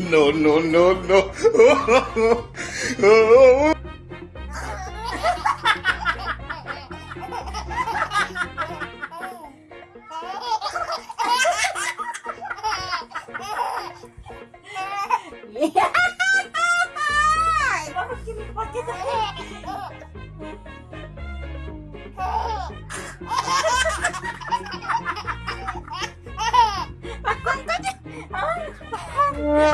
no, no, no, no. yeah. Yeah.